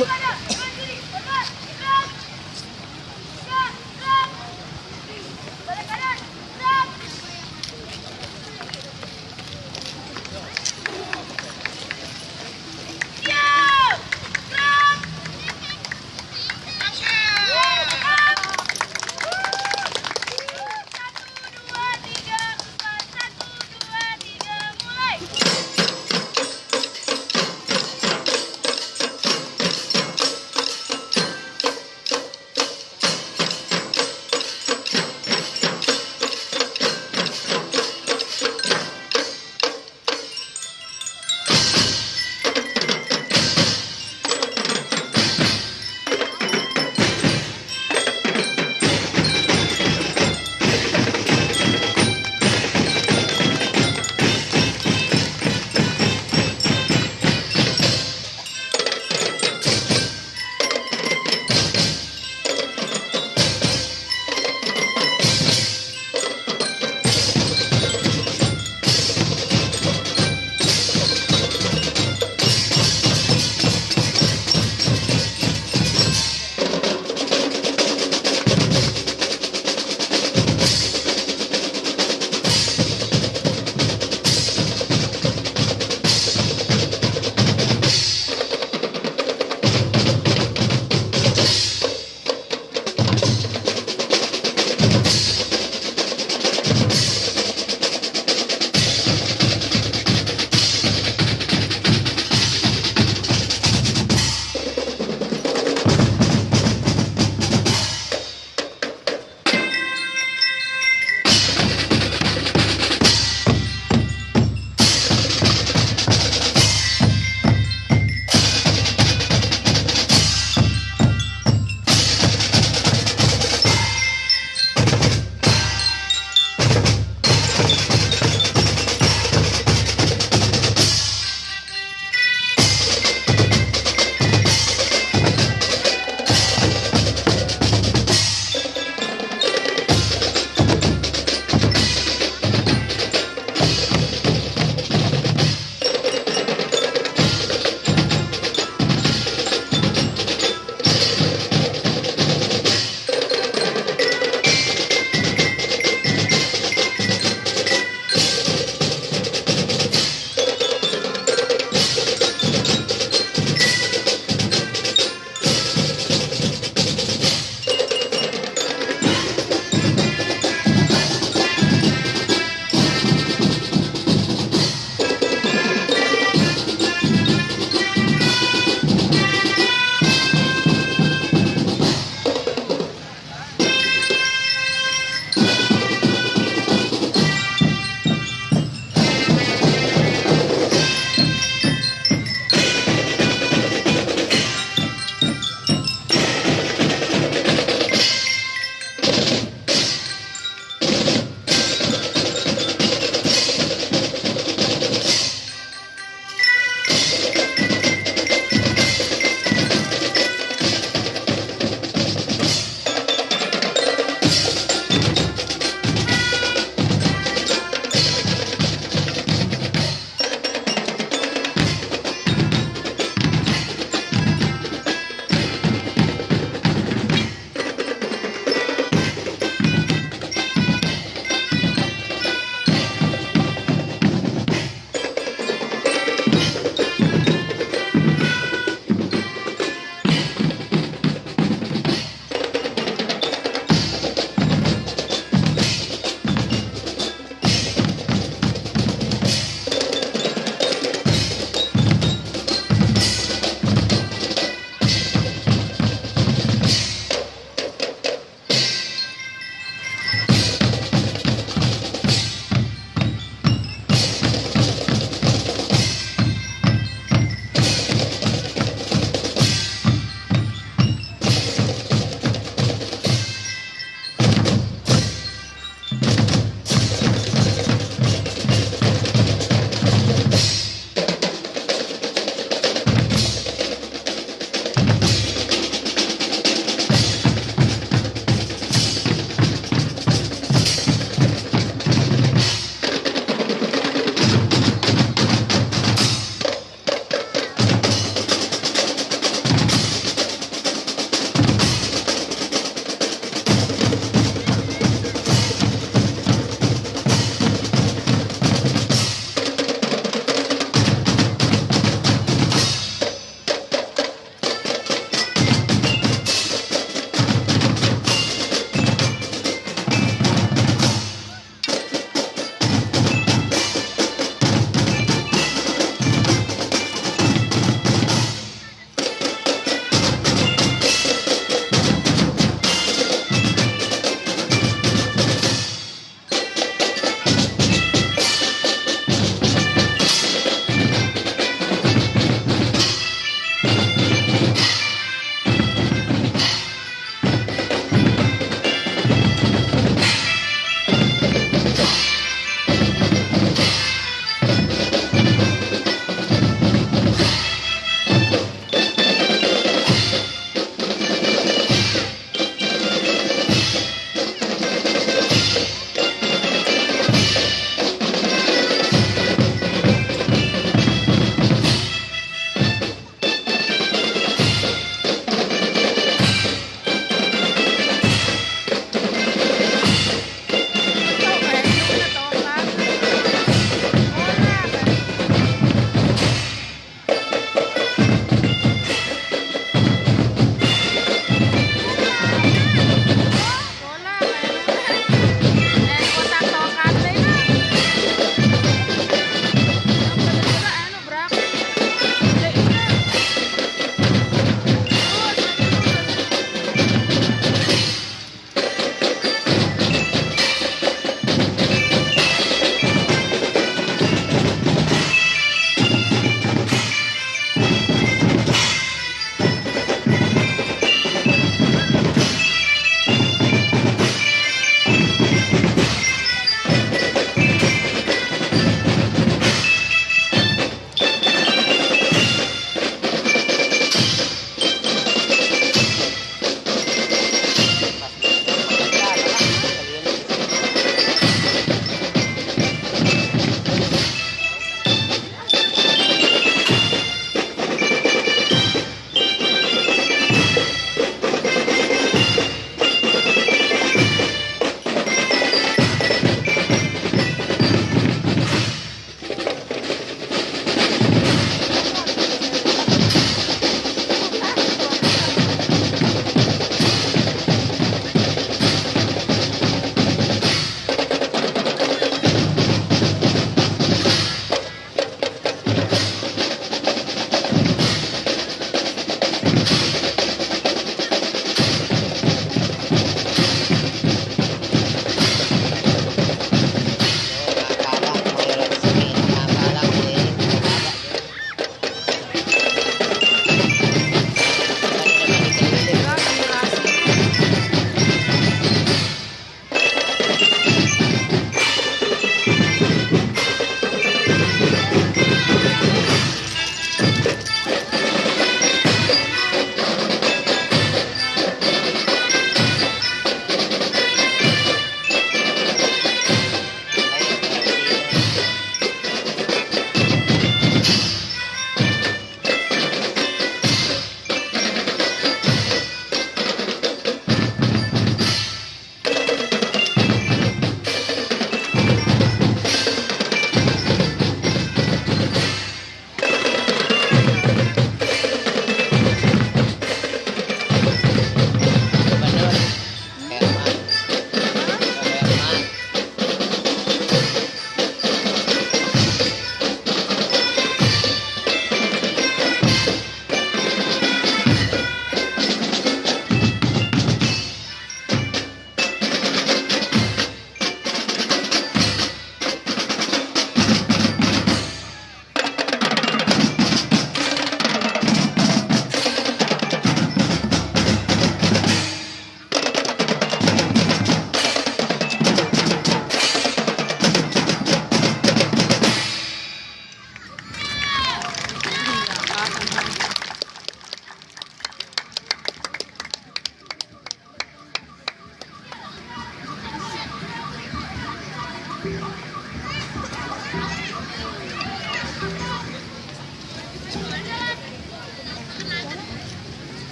Balik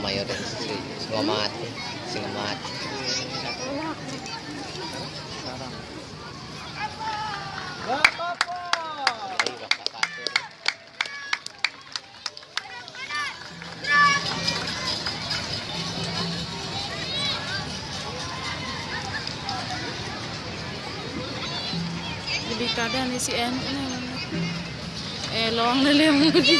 Mayor si singamati. Singamati. Ay, baka kaso. Lebih kadang si En. Eh, long na lang mo di.